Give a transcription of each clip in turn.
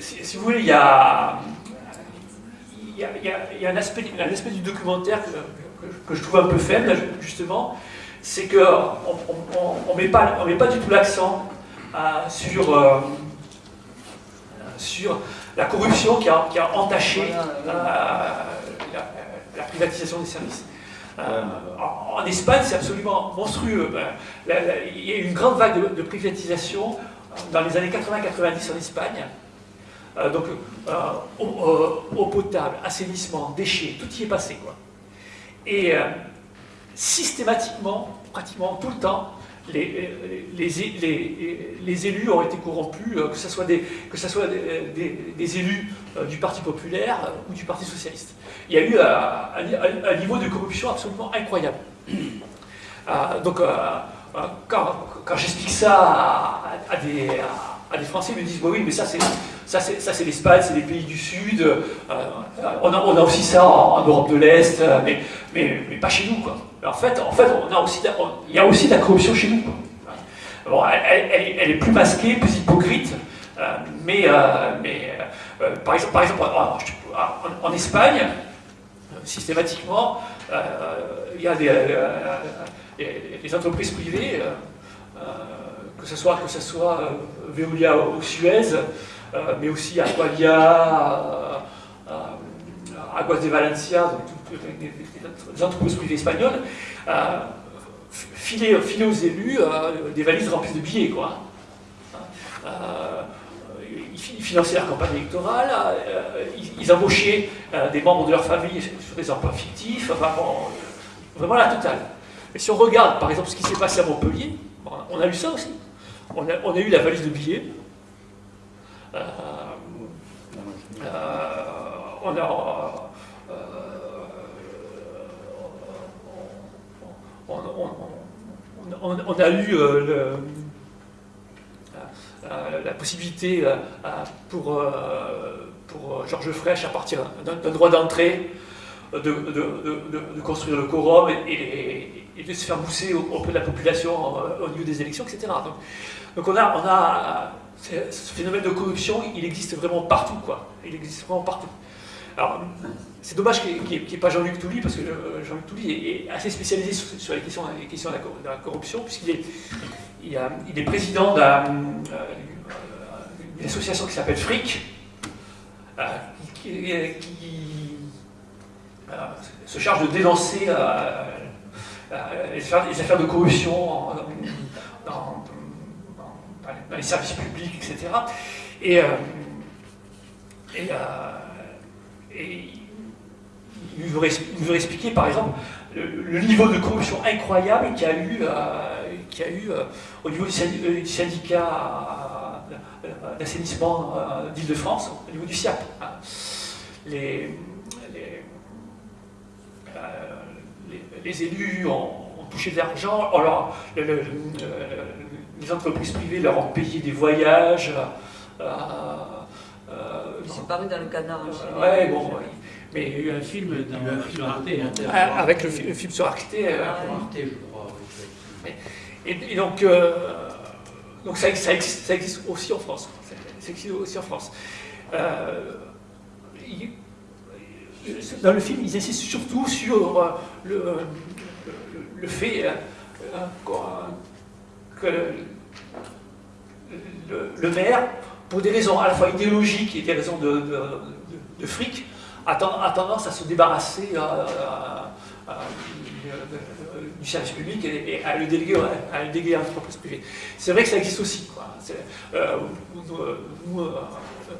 si, si, vous voulez, il y a, il y a, il y a un, aspect, un, aspect, du documentaire que, que, je trouve un peu faible, justement, c'est qu'on ne on, met, pas, on met pas du tout l'accent euh, sur, euh, sur la corruption qui a, qui a entaché euh, la, la, privatisation des services. En, en, Espagne, c'est absolument monstrueux. Ben, il y a eu une grande vague de, de privatisation dans les années 80-90 en Espagne. Euh, donc, euh, eau, eau, potable, assainissement, déchets, tout y est passé. Quoi. Et euh, systématiquement, pratiquement tout le temps, les, les, les, les, élus ont été corrompus, que ce soit des, que ce soit des, élus du Parti populaire ou du Parti socialiste. Il y a eu un, un niveau de corruption absolument incroyable. donc, quand, quand j'explique ça à, des, à, des, Français, ils me disent oui, mais ça c'est ça c'est l'Espagne, c'est les pays du Sud, euh, on, a, on, a, aussi ça en, Europe de l'Est, euh, mais, mais, mais, pas chez nous. Quoi. En fait, en fait on a aussi, il y a aussi de la corruption chez nous. Bon, elle, est plus masquée, plus hypocrite, euh, mais, mais par exemple, par exemple en, Espagne, systématiquement, il y a des, entreprises privées, que ce soit, que ce soit Veolia ou Suez, euh, mais aussi Aqualia, Aguas de Valencia, donc les entreprises privées espagnoles, euh, filer, filer, aux élus euh, des valises remplies de billets. Quoi. ils finançaient leur campagne électorale, ils, embauchaient des membres de leur famille sur des emplois fictifs, enfin vraiment la totale. Et si on regarde par exemple ce qui s'est passé à Montpellier, on a eu ça aussi. On a, eu la valise de billets, euh, euh, on a euh, on, a eu la possibilité pour, pour Georges Frêche, à partir d'un droit d'entrée, de, de, construire le quorum et, de se faire bousser auprès de la population au niveau des élections, etc. Donc, donc on a, on a ce phénomène de corruption, il existe vraiment partout, quoi. Il existe vraiment partout. Alors, c'est dommage qu'il n'y ait, pas Jean-Luc Touly, parce que euh, Jean-Luc Touly est, assez spécialisé sur, les, questions, les questions, de la, corruption, puisqu'il est, président euh, d'une association qui s'appelle FRIC, euh, qui, se charge de dénoncer les affaires, de corruption les services publics, etc. Et, euh, euh, il nous aurait expliquer, par exemple, le, niveau de corruption incroyable qu'il y a eu, euh, au niveau du syndicat d'assainissement d'Île-de-France, au niveau du SIAP. Les, élus ont, touché de l'argent, le, les entreprises privées leur ont payé des voyages. Euh, euh, Ils paru dans le canard. Euh, ouais, bon, mais il y a eu un film sur Arte. Hein, ah, avec le, film sur Arte. Arte, je crois. Et, donc, donc ça, ça, existe, ça, existe, aussi en France. Ça existe aussi en France. dans le film, ils insistent surtout sur le, le, fait que le, maire, pour des raisons à la fois idéologiques et des raisons de, fric, a, tendance à se débarrasser euh, euh, euh, du service public et, à le déléguer à, le déléguer à l'entreprise privée. C'est vrai que ça existe aussi.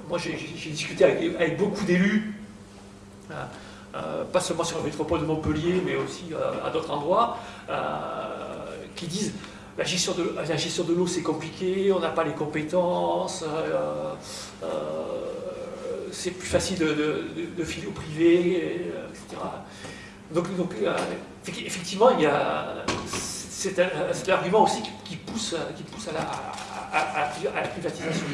moi, j'ai discuté avec, beaucoup d'élus, pas seulement sur la métropole de Montpellier, mais aussi à d'autres endroits, qui disent la gestion de, l'eau, c'est compliqué, on n'a pas les compétences, euh, euh, c'est plus facile de, filer au privé, etc. Donc, euh, effectivement, c'est l'argument aussi qui, pousse, qui pousse à la, à la privatisation.